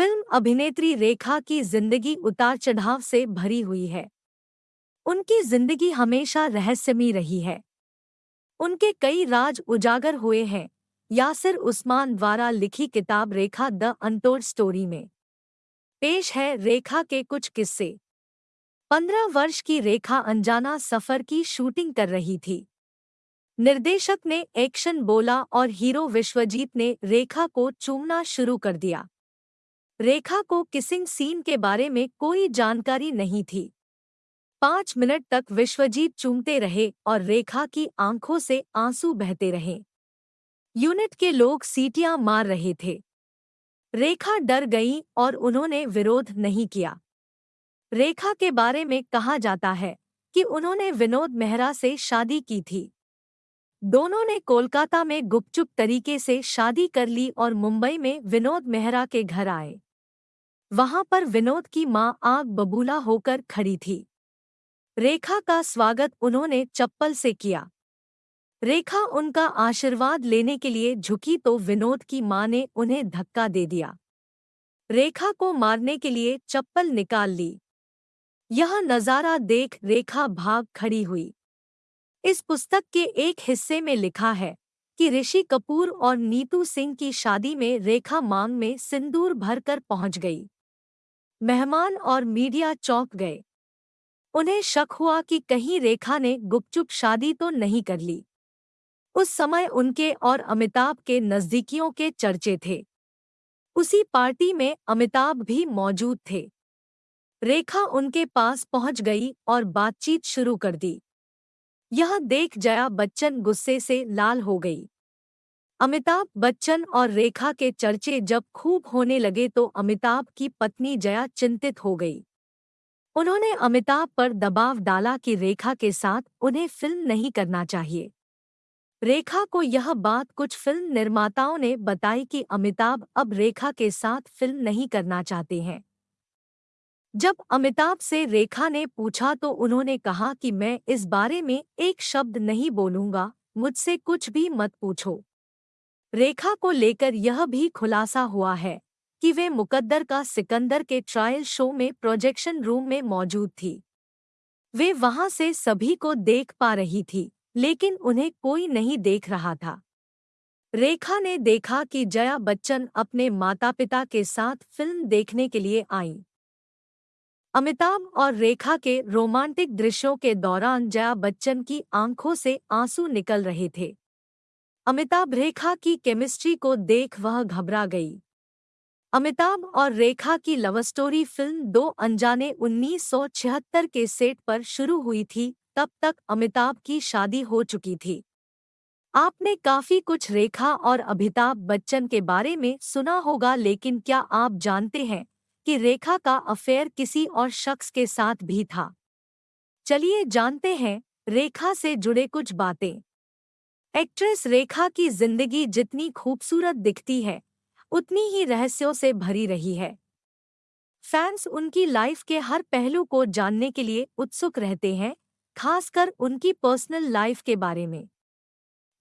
Film अभिनेत्री रेखा की ज़िंदगी उतार चढ़ाव से भरी हुई है। उनकी ज़िंदगी हमेशा रहस्यमयी रही है। उनके कई राज उजागर हुए हैं, यासिर उस्मान द्वारा लिखी किताब रेखा द अनटोल्ड स्टोरी में। पेश है रेखा के कुछ किस्से। पंद्रह वर्ष की रेखा अनजाना सफ़र की शूटिंग कर रही थी। निर्देशक ने एक्शन बोला और हीरो विश्वजीत ने रेखा को चूमना शुरू कर दिया। रेखा को किसिंग सीन के बारे में कोई जानकारी नहीं थी। पाँच मिनट तक विश्वजीत चूमते रहे और रेखा की आँखों से आँसू बहते रहे। यूनिट के लोग सीटियाँ मार रहे थे। रेखा डर गई और उन्होंने विरोध नहीं किया। रेखा के बारे में कहा जाता है कि उन्होंने विनोद मेहरा से शादी की थी। दोनों ने कोलकाता में गुपचुप तरीके से शादी कर ली और मुंबई में विनोद मेहरा के घर आए। वहाँ पर विनोद की माँ आग बबूला होकर खड़ी थी। रेखा का स्वागत उन्होंने चप्पल से किया। रेखा उनका आशीर्वाद लेने के लिए झुकी तो विनोद की माँ ने उन्हें धक्का दे दिया। रेखा को मारने के लिए चप्पल निकाल ली। यह नज़ारा देख रेखा भाग खड़ी हुई। इस पुस्तक के एक हिस्से में लिखा है कि ऋषि कपूर और नीतू सिंह की शादी में रेखा मांग में सिंदूर भरकर पहुँच गई। मेहमान और मीडिया चौंक गए। उन्हें शक हुआ कि कहीं रेखा ने गुपचुप शादी तो नहीं कर ली। उस समय उनके और अमिताभ के नजदीकियों के चर्चे थे। उसी पार्टी में अमिताभ भी मौजूद थे। रेखा उनके पास पहुँच गई और बातचीत शुरू कर दी। यह देख जया बच्चन गुस्से से लाल हो गई। अमिताभ बच्चन और रेखा के चर्चे जब खूब होने लगे तो अमिताभ की पत्नी जया चिंतित हो गई। उन्होंने अमिताभ पर दबाव डाला कि रेखा के साथ उन्हें फ़िल्म नहीं करना चाहिए। रेखा को यह बात कुछ फ़िल्म निर्माताओं ने बताई कि अमिताभ अब रेखा के साथ फ़िल्म नहीं करना चाहते हैं। जब अमिताभ से रेखा ने पूछा तो उन्होंने कहा कि मैं इस बारे में एक शब्द नहीं बोलूँगा, मुझसे कुछ भी मत पूछो। रेखा को लेकर यह भी खुलासा हुआ है कि वे मुकद्दर का सिकंदर के ट्रायल शो में प्रोजेक्शन रूम में मौजूद थी। वे वहाँ से सभी को देख पा रही थी, लेकिन उन्हें कोई नहीं देख रहा था। रेखा ने देखा कि जया बच्चन अपने माता पिता के साथ फ़िल्म देखने के लिए आईं। अमिताभ और रेखा के रोमांटिक दृश्यों के दौरान जया बच्चन की आँखों से आँसू निकल रहे थे। अमिताभ रेखा की केमिस्ट्री को देख वह घबरा गई। अमिताभ और रेखा की लव स्टोरी फ़िल्म दो अनजाने 1976 के सेट पर शुरू हुई थी, तब तक अमिताभ की शादी हो चुकी थी। आपने काफ़ी कुछ रेखा और अमिताभ बच्चन के बारे में सुना होगा, लेकिन क्या आप जानते हैं कि रेखा का अफेयर किसी और शख्स के साथ भी था? चलिए जानते हैं, रेखा से जुड़े कुछ बातें। एक्ट्रेस रेखा की ज़िंदगी जितनी खूबसूरत दिखती है, उतनी ही रहस्यों से भरी रही है। फैंस उनकी लाइफ के हर पहलू को जानने के लिए उत्सुक रहते हैं, खासकर उनकी पर्सनल लाइफ के बारे में।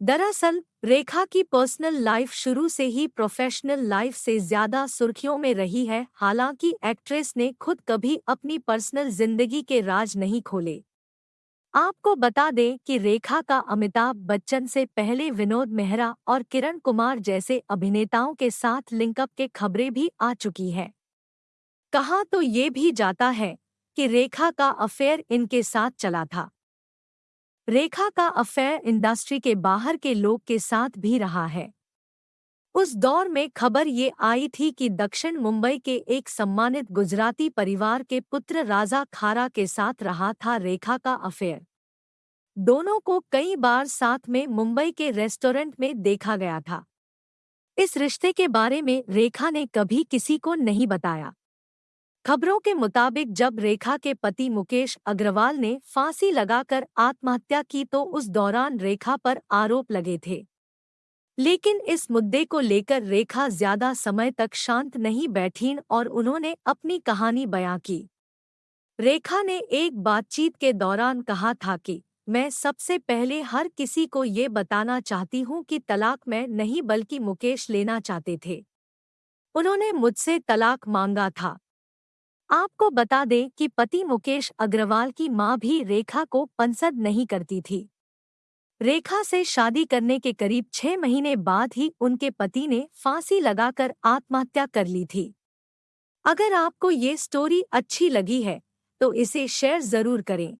दरअसल, रेखा की पर्सनल लाइफ शुरू से ही प्रोफेशनल लाइफ से ज़्यादा सुर्खियों में रही है, हालाँकि एक्ट्रेस ने खुद कभी अपनी पर्सनल ज़िंदगी के राज नहीं खोले। आपको बता दें कि रेखा का अमिताभ बच्चन से पहले विनोद मेहरा और किरण कुमार जैसे अभिनेताओं के साथ लिंकअप के खबरें भी आ चुकी है। कहा तो ये भी जाता है कि रेखा का अफेयर इनके साथ चला था। रेखा का अफेयर इंडस्ट्री के बाहर के लोग के साथ भी रहा है। उस दौर में खबर ये आई थी कि दक्षिण मुंबई के एक सम्मानित गुजराती परिवार के पुत्र राजा खारा के साथ रहा था रेखा का अफेयर। दोनों को कई बार साथ में मुंबई के रेस्टोरेंट में देखा गया था। इस रिश्ते के बारे में रेखा ने कभी किसी को नहीं बताया। खबरों के मुताबिक जब रेखा के पति मुकेश अग्रवाल ने फांसी लगाकर आत्महत्या की तो उस दौरान रेखा पर आरोप लगे थे। लेकिन इस मुद्दे को लेकर रेखा ज़्यादा समय तक शांत नहीं बैठीं और उन्होंने अपनी कहानी बयां की। रेखा ने एक बातचीत के दौरान कहा था कि, मैं सबसे पहले हर किसी को ये बताना चाहती हूँ कि तलाक मैं नहीं बल्कि मुकेश लेना चाहते थे। उन्होंने मुझसे तलाक मांगा था। आपको बता दें कि पति मुकेश अग्रवाल की माँ भी रेखा को पसंद नहीं करती थी। रेखा से शादी करने के करीब छह महीने बाद ही उनके पति ने फांसी लगाकर आत्महत्या कर ली थी। अगर आपको ये स्टोरी अच्छी लगी है तो इसे शेयर ज़रूर करें।